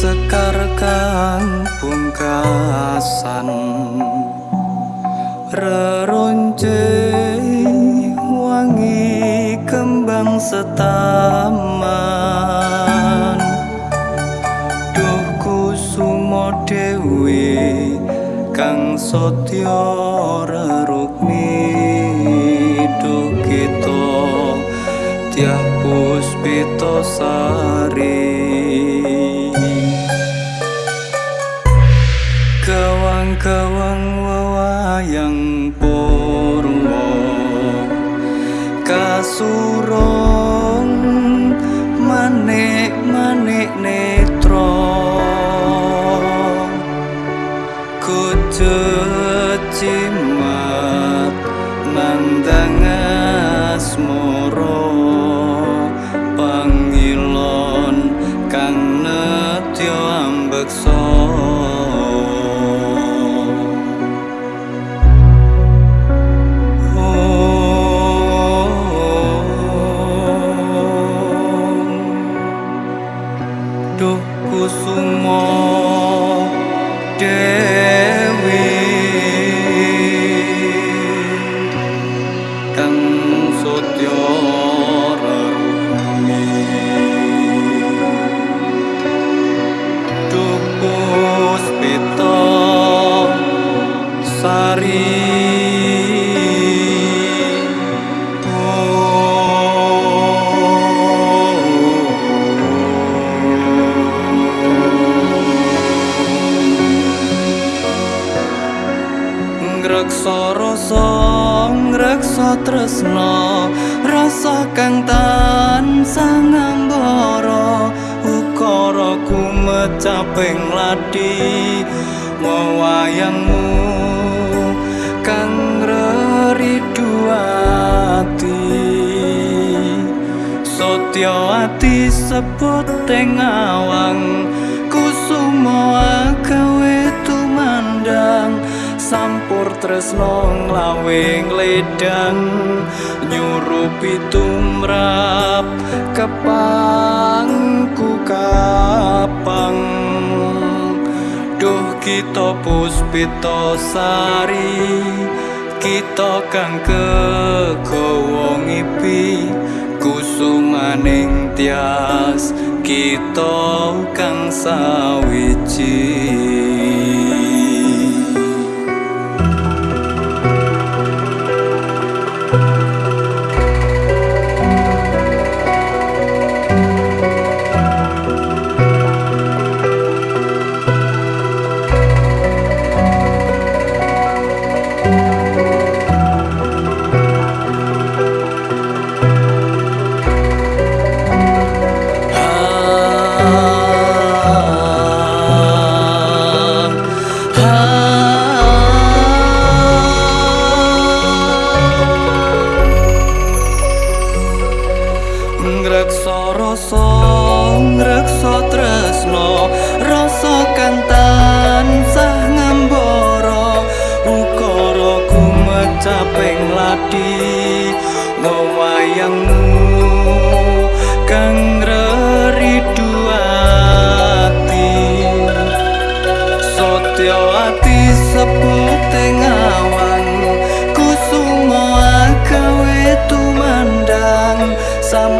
sekar kang pungkasan. Reronce wangi kembang setaman. Duh kusumo dewi kang sotya rerukmi duh kita. Tiah puspito sari kawang-kawang wawayang purwo kasurong manik-manik netro kucut kusumo dewi ngreksa rasa ngreksa tresna. Rasa kang tansah ngambara ukara kumecaping ladi. Wayangmu kang reriduati Sotya ati sebut teng awang tresno nglawing ledang nyurupi tumrap kepangku kapang. Duh kita puspita sari kita kang kegawa ngipi kusumaning tias kita kang sawiji ngreksa rasa ngreksa tresno rasa kang tansah ngambara. Ukara kumecaping ladi tumandang sampur